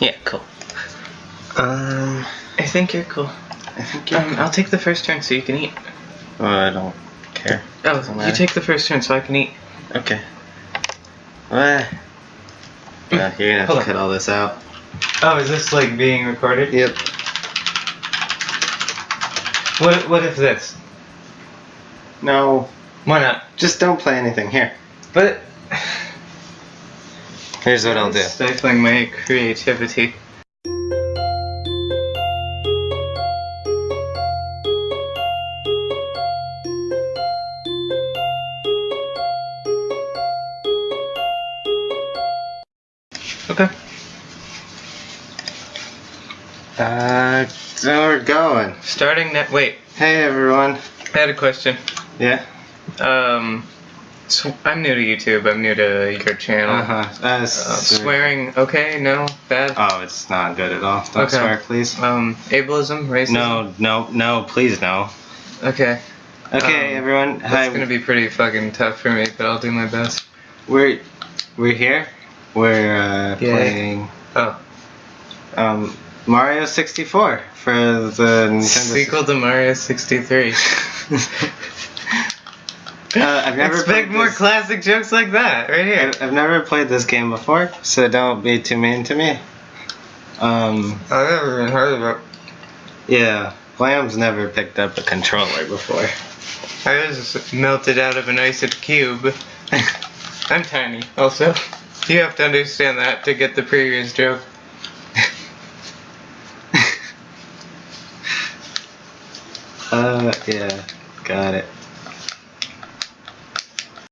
Yeah, cool. Um, I think you're cool. I think you're. Um, I'll take the first turn so you can eat. oh, I don't care. Oh, you take the first turn so I can eat. Okay. What? Yeah, you're gonna have Hold to on. cut all this out. Oh, is this like being recorded? Yep. What What if this? No, Why not? just don't play anything. Here. But Here's what I'll do. Stifling my creativity. Okay. Uh, so we're going. Starting net. Wait, Hey everyone. I had a question. Yeah. Um, so I'm new to YouTube. I'm new to your channel. Uh huh. Uh, Uh, swearing, okay? No, bad. Oh, it's not good at all. Don't Okay. swear, please. Um, ableism, racism. No, no, no, please no. Okay. Okay, Um, everyone. That's Hi. gonna be pretty fucking tough for me, but I'll do my best. We're we're here. We're uh, playing Oh, um, Mario 64 for the Nintendo. sequel to Mario 63. Uh, I've never Expect more this- classic jokes like that, right here. I've, I've never played this game before, so don't be too mean to me. Um, I've never even heard of it. yeah, Lamb's never picked up a controller before. I was melted out of an ice cube. I'm tiny, also. You have to understand that to get the previous joke. Uh, yeah, got it.